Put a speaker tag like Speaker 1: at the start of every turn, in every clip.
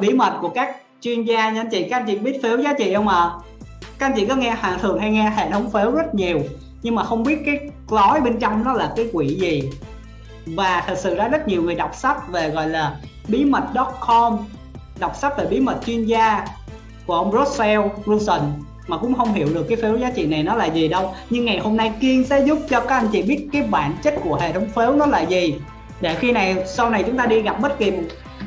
Speaker 1: phần bí mật của các chuyên gia nha. Anh chị, các anh chị biết phiếu giá trị không ạ? À? các anh chị có nghe hàng thường hay nghe hệ thống phiếu rất nhiều, nhưng mà không biết cái gói bên trong nó là cái quỷ gì. Và thật sự ra rất nhiều người đọc sách về gọi là bí mật.com đọc sách về bí mật chuyên gia của ông Russell Brunson mà cũng không hiểu được cái phiếu giá trị này nó là gì đâu. Nhưng ngày hôm nay Kiên sẽ giúp cho các anh chị biết cái bản chất của hệ thống phiếu nó là gì. Để khi này, sau này chúng ta đi gặp bất kỳ một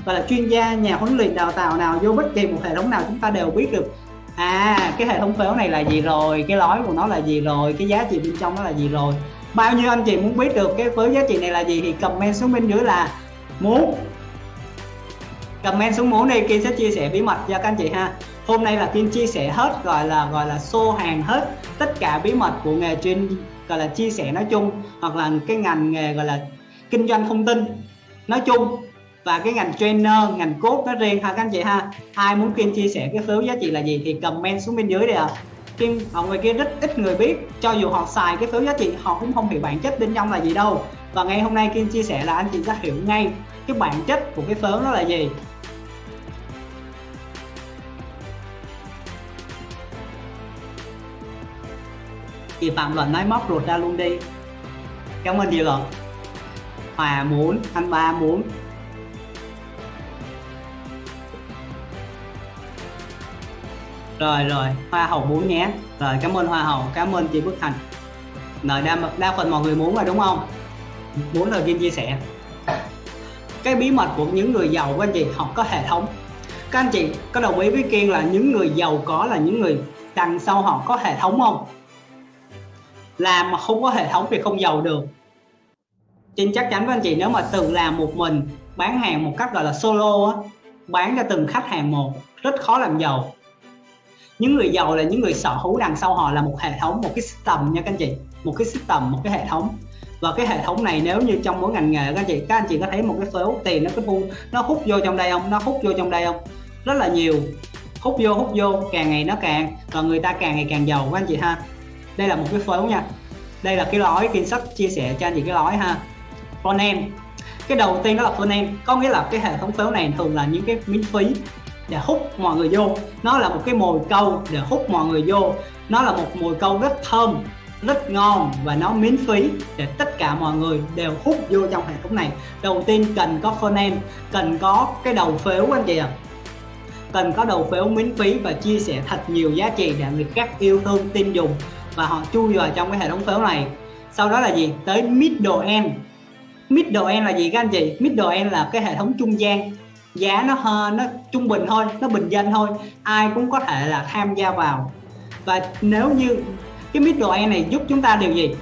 Speaker 1: gọi là chuyên gia nhà huấn luyện đào tạo nào vô bất kỳ một hệ thống nào chúng ta đều biết được. À cái hệ thống phếu này là gì rồi? Cái lối của nó là gì rồi? Cái giá trị bên trong nó là gì rồi? Bao nhiêu anh chị muốn biết được cái phếu giá trị này là gì thì comment xuống bên dưới là muốn. Comment xuống muốn đi kia sẽ chia sẻ bí mật cho các anh chị ha. Hôm nay là Kiên chia sẻ hết, gọi là gọi là xô hàng hết tất cả bí mật của nghề chuyên, gọi là chia sẻ nói chung, hoặc là cái ngành nghề, gọi là kinh doanh thông tin nói chung và cái ngành trainer, ngành cốt nó riêng ha, các anh chị ha. Ai muốn kim chia sẻ cái phiếu giá trị là gì thì comment xuống bên dưới đi ạ. À. kim mọi người kia rất ít người biết, cho dù họ xài cái phiếu giá trị, họ cũng không hiểu bản chất bên trong là gì đâu. Và ngày hôm nay kim chia sẻ là anh chị sẽ hiểu ngay cái bản chất của cái phiếu nó là gì. Thì Phạm Luận nói móc ruột ra luôn đi. Cảm ơn chị rồi Hòa muốn, anh ba muốn. Rồi rồi. Hoa hậu muốn nhé. Rồi cảm ơn hoa hậu. Cảm ơn chị Bức Thành. Rồi đa, đa phần mọi người muốn rồi đúng không? Muốn rồi Kim chia sẻ. Cái bí mật của những người giàu của anh chị họ có hệ thống. Các anh chị có đồng ý với Kiên là những người giàu có là những người đằng sau họ có hệ thống không? Làm mà không có hệ thống thì không giàu được. Trên chắc chắn với anh chị nếu mà từng làm một mình bán hàng một cách gọi là solo á bán cho từng khách hàng một rất khó làm giàu những người giàu là những người sở hữu đằng sau họ là một hệ thống, một cái system nha các anh chị. Một cái system, một cái hệ thống. Và cái hệ thống này nếu như trong mỗi ngành nghề các anh chị, các anh chị có thấy một cái số tiền nó cứ bu nó hút vô trong đây không? Nó hút vô trong đây không? Rất là nhiều. Hút vô hút vô, càng ngày nó càng, và người ta càng ngày càng giàu các anh chị ha. Đây là một cái phiếu nha. Đây là cái lõi kiến sách chia sẻ cho anh chị cái lõi ha. Front end cái đầu tiên đó là front end có nghĩa là cái hệ thống phiếu này thường là những cái miễn phí để hút mọi người vô. Nó là một cái mồi câu để hút mọi người vô. Nó là một mồi câu rất thơm, rất ngon và nó miễn phí để tất cả mọi người đều hút vô trong hệ thống này. Đầu tiên cần có funnel cần có cái đầu phiếu anh chị ạ. À. cần có đầu phiếu miễn phí và chia sẻ thật nhiều giá trị để người khác yêu thương, tin dùng và họ chui vào trong cái hệ thống phiếu này. Sau đó là gì? Tới middle end. Middle end là gì các anh chị? Middle end là cái hệ thống trung gian giá nó nó trung bình thôi, nó bình dân thôi. Ai cũng có thể là tham gia vào. Và nếu như cái middle end này giúp chúng ta điều gì?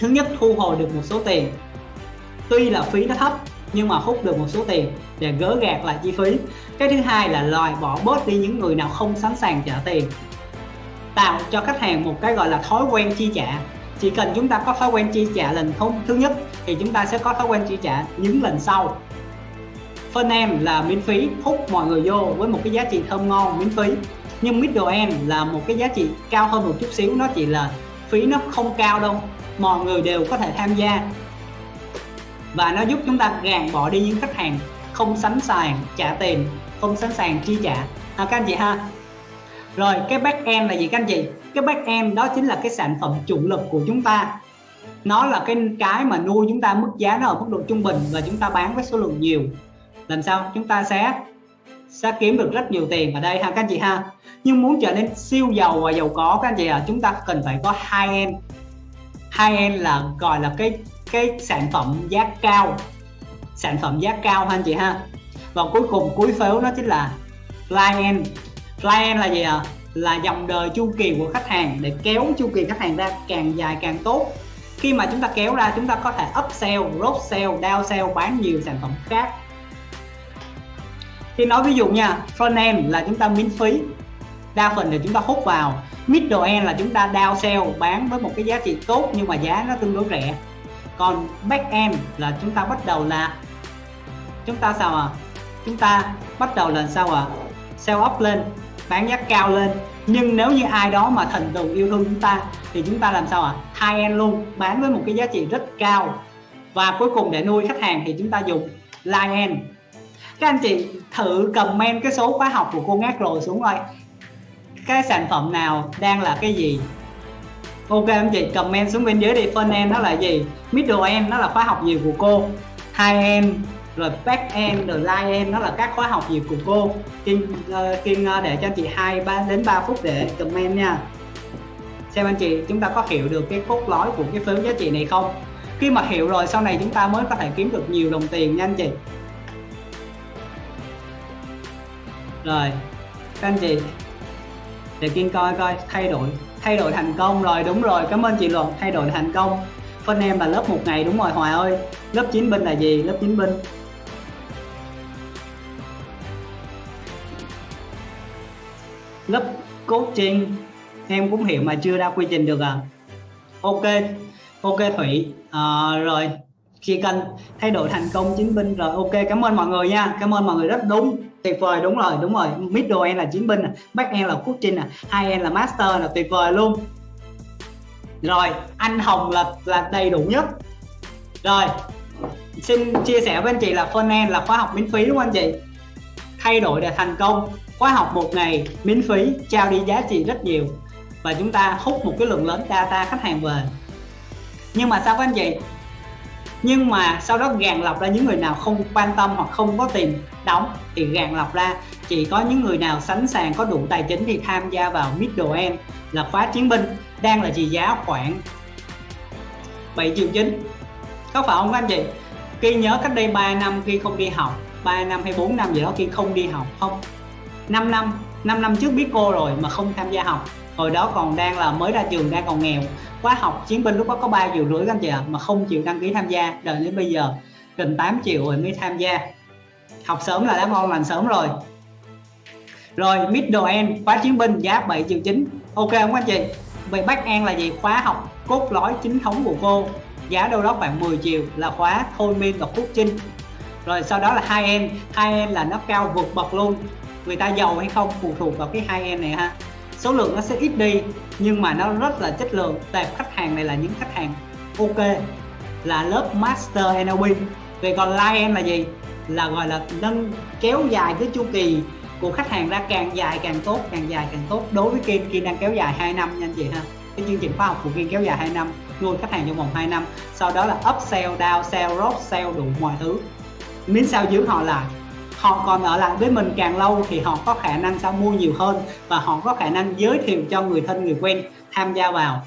Speaker 1: Thứ nhất, thu hồi được một số tiền. Tuy là phí nó thấp, nhưng mà hút được một số tiền để gỡ gạt lại chi phí. Cái thứ hai là loại bỏ bớt đi những người nào không sẵn sàng trả tiền. Tạo cho khách hàng một cái gọi là thói quen chi trả. Chỉ cần chúng ta có thói quen chi trả lần thứ nhất, thì chúng ta sẽ có thói quen chi trả những lần sau phân em là miễn phí, hút mọi người vô với một cái giá trị thơm ngon miễn phí. Nhưng middle end là một cái giá trị cao hơn một chút xíu, nó chỉ là phí nó không cao đâu. Mọi người đều có thể tham gia. Và nó giúp chúng ta gạt bỏ đi những khách hàng không sẵn sàng trả tiền, không sẵn sàng chi trả. À các anh chị ha. Rồi, cái back end là gì các anh chị? Cái back end đó chính là cái sản phẩm chủ lực của chúng ta. Nó là cái cái mà nuôi chúng ta mức giá nó ở mức độ trung bình và chúng ta bán với số lượng nhiều làm sao chúng ta sẽ sẽ kiếm được rất nhiều tiền ở đây ha các anh chị ha. Nhưng muốn trở nên siêu giàu và giàu có các anh chị à chúng ta cần phải có hai end hai end là gọi là cái cái sản phẩm giá cao. Sản phẩm giá cao ha anh chị ha. Và cuối cùng cuối phiếu nó chính là client client là gì ạ? À? là dòng đời chu kỳ của khách hàng. Để kéo chu kỳ khách hàng ra càng dài càng tốt. Khi mà chúng ta kéo ra chúng ta có thể upsell, cross sell, down sell bán nhiều sản phẩm khác thì nói ví dụ nha, front end là chúng ta miễn phí, đa phần thì chúng ta hút vào. Middle end là chúng ta down sell bán với một cái giá trị tốt nhưng mà giá nó tương đối rẻ. Còn back end là chúng ta bắt đầu là, chúng ta sao à chúng ta bắt đầu là sao à sell up lên, bán giá cao lên. Nhưng nếu như ai đó mà thần tượng yêu thương chúng ta, thì chúng ta làm sao ạ? À? high end luôn, bán với một cái giá trị rất cao. Và cuối cùng để nuôi khách hàng thì chúng ta dùng line end các anh chị thử comment cái số khóa học của cô ngát rồi xuống coi. Cái sản phẩm nào đang là cái gì? Ok anh chị comment xuống bên dưới đi. Front end nó là gì? Middle end nó là khóa học gì của cô? High end rồi back end rồi line end nó là các khóa học gì của cô? Kiên uh, ờ, kiên uh, ờ, để cho anh chị hai ba đến 3 phút để comment nha. Xem anh chị chúng ta có hiểu được cái cốt lõi của cái phiếu giá trị này không? Khi mà hiểu rồi sau này chúng ta mới có thể kiếm được nhiều đồng tiền nha anh chị. Rồi các anh chị. Để kiên coi coi thay đổi thay đổi thành công rồi đúng rồi cảm ơn chị luận thay đổi thành công. Phân em là lớp một ngày đúng rồi Hòa ơi. Lớp 9 binh là gì? Lớp 9 binh lớp coaching em cũng hiểu mà chưa ra quy trình được à. Ok ok thủy. À, rồi khi cần thay đổi thành công chính binh rồi. Ok cảm ơn mọi người nha cảm ơn mọi người rất đúng tuyệt vời, đúng rồi đúng rồi. Middle end là chiến binh back end là quốc trinh à hai end là master là tuyệt vời luôn. Rồi, anh hồng là là đầy đủ nhất. Rồi, xin chia sẻ với anh chị là front end là khóa học miễn phí đúng không anh chị. Thay đổi để thành công. Khóa học một ngày miễn phí, trao đi giá trị rất nhiều. Và chúng ta hút một cái lượng lớn data khách hàng về. Nhưng mà sao các anh chị? Nhưng mà sau đó gàn lọc ra những người nào không quan tâm hoặc không có tiền đóng thì gàn lọc ra. Chỉ có những người nào sẵn sàng có đủ tài chính thì tham gia vào middle end là khóa chiến binh, đang là trị giá khoảng 7 triệu chín. Có phải không các anh chị? Khi nhớ cách đây 3 năm khi không đi học 3 năm hay 4 năm gì đó khi không đi học, không 5 năm 5 năm trước biết cô rồi mà không tham gia học. Hồi đó còn đang là mới ra trường, đang còn nghèo khóa học chiến binh lúc đó có 3 triệu rưỡi các anh chị ạ, mà không chịu đăng ký tham gia. Đợi đến bây giờ, gần 8 triệu rồi mới tham gia. Học sớm là đã ngon lành sớm rồi. Rồi, middle end, khóa chiến binh, giá 7 triệu chín. Ok không anh chị? Vậy back end là gì? Khóa học cốt lõi chính thống của cô. Giá đâu đó khoảng 10 triệu là khóa thôi miên và phúc trinh. rồi sau đó là hai end hai end là nó cao vượt bậc luôn. Người ta giàu hay không phụ thuộc vào cái hai end này ha số lượng nó sẽ ít đi, nhưng mà nó rất là chất lượng. Tệp khách hàng này là những khách hàng ok, là lớp master NLP về còn line là gì? Là gọi là nâng, kéo dài cái chu kỳ của khách hàng ra càng dài càng tốt, càng dài càng tốt. Đối với Kim Kim đang kéo dài 2 năm nha anh chị ha. Cái chương trình khóa học của Kim kéo dài 2 năm, nuôi khách hàng trong vòng 2 năm. Sau đó là upsell downsell cross sell đủ mọi thứ. Miếng sao giữ họ lại họ còn ở lại với mình càng lâu thì họ có khả năng sao mua nhiều hơn và họ có khả năng giới thiệu cho người thân người quen tham gia vào.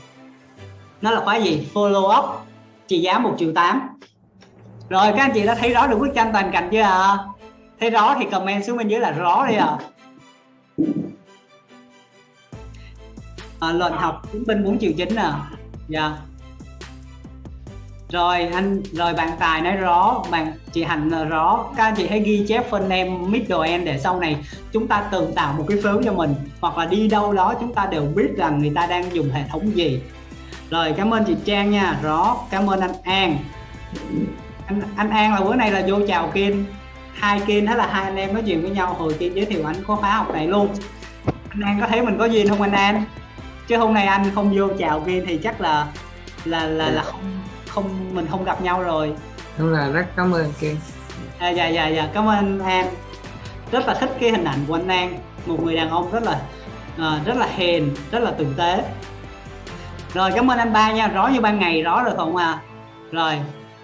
Speaker 1: Nó là khóa gì? Follow up. Trị giá 1 triệu 8 rồi các anh chị đã thấy rõ được bức tranh toàn cảnh chưa ạ? À? thấy rõ thì comment xuống bên dưới là rõ đi ạ. À. à, lệnh học chứng minh 4 triệu chín nè. Dạ. yeah rồi anh rồi bạn tài nói rõ bạn chị hạnh rõ. Các anh chị hãy ghi chép phân em middle end để sau này chúng ta tự tạo một cái phiếu cho mình. Hoặc là đi đâu đó chúng ta đều biết rằng người ta đang dùng hệ thống gì. Rồi cảm ơn chị Trang nha. Rõ cảm ơn anh An. Anh, anh An là bữa nay là vô chào Kiên hai Kiên đó là hai anh em nói chuyện với nhau. Hồi Kiên giới thiệu anh có khóa học này luôn. Anh An có thấy mình có duyên không anh An? Chứ hôm nay anh không vô chào Kiên thì chắc là là là là không không mình không gặp nhau rồi.
Speaker 2: Đúng là rất cảm ơn Kiên
Speaker 1: à, dạ dạ dạ cảm ơn An rất là thích cái hình ảnh của anh An một người đàn ông rất là uh, rất là hiền rất là tử tế. Rồi cảm ơn anh ba nha rõ như ban ngày rõ rồi không à rồi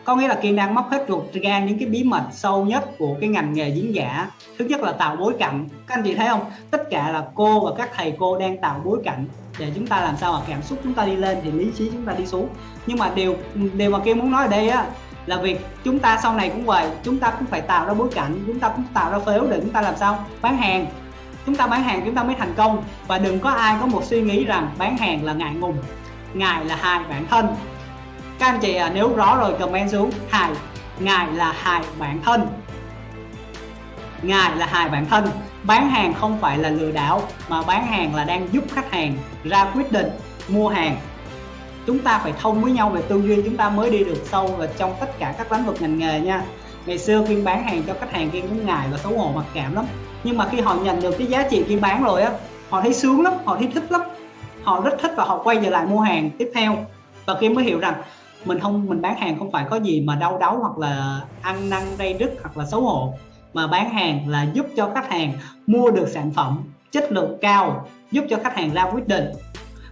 Speaker 1: có nghĩa là kiên đang móc hết ruột ra những cái bí mật sâu nhất của cái ngành nghề diễn giả. Thứ nhất là tạo bối cảnh. Các anh chị thấy không? Tất cả là cô và các thầy cô đang tạo bối cảnh để chúng ta làm sao mà cảm xúc chúng ta đi lên thì lý trí chúng ta đi xuống. Nhưng mà điều điều mà kiên muốn nói ở đây á, là việc chúng ta sau này cũng vậy. Chúng ta cũng phải tạo ra bối cảnh, chúng ta cũng tạo ra phếu để chúng ta làm sao? Bán hàng. Chúng ta bán hàng, chúng ta mới thành công. Và đừng có ai có một suy nghĩ rằng bán hàng là ngại ngùng. Ngài là hại bản thân các anh chị nếu rõ rồi comment xuống. Hài, ngài là hài bản thân. Ngài là hài bản thân. Bán hàng không phải là lừa đảo, mà bán hàng là đang giúp khách hàng ra quyết định mua hàng. Chúng ta phải thông với nhau về tư duy, chúng ta mới đi được sâu và trong tất cả các lĩnh vực ngành nghề nha. Ngày xưa khi bán hàng cho khách hàng kiên cũng ngại và xấu hổ, mặc cảm lắm. Nhưng mà khi họ nhận được cái giá trị kiên bán rồi á, họ thấy sướng lắm, họ thấy thích lắm. Họ rất thích và họ quay trở lại mua hàng tiếp theo. Và kiên mới hiểu rằng mình không mình bán hàng không phải có gì mà đau đớn hoặc là ăn năn đây đứt hoặc là xấu hổ. Mà bán hàng là giúp cho khách hàng mua được sản phẩm chất lượng cao giúp cho khách hàng ra quyết định.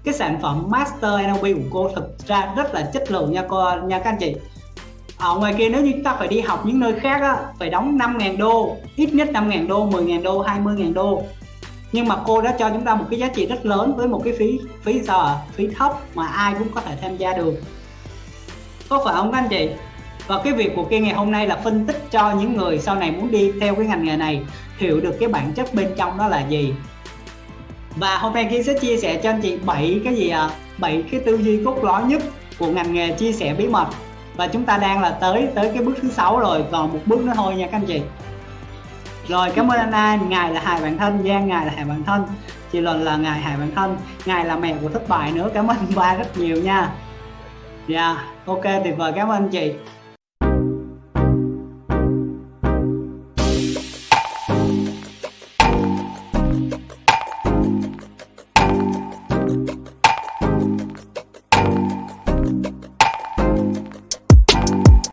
Speaker 1: Cái sản phẩm Master NLP của cô thực ra rất là chất lượng nha cô nha các anh chị. Ở ngoài kia nếu như chúng ta phải đi học những nơi khác á, phải đóng 5.000 đô ít nhất 5.000 đô 10.000 đô 20.000 đô. Nhưng mà cô đã cho chúng ta một cái giá trị rất lớn với một cái phí phí sao à? phí thấp mà ai cũng có thể tham gia được có phải không các anh chị? Và cái việc của kia ngày hôm nay là phân tích cho những người sau này muốn đi theo cái ngành nghề này, hiểu được cái bản chất bên trong đó là gì. Và hôm nay kia sẽ chia sẻ cho anh chị 7 cái gì à 7 cái tư duy cốt lõi nhất của ngành nghề chia sẻ bí mật. Và chúng ta đang là tới tới cái bước thứ sáu rồi, còn một bước nữa thôi nha các anh chị. Rồi, cảm ơn anh An ngài là hài bản thân Giang, ngài là hài bản thân chị Luận là ngài hài bản thân ngài là mẹ của thất bại nữa. Cảm ơn ba rất nhiều nha dạ yeah, ok tuyệt vời cảm ơn anh chị.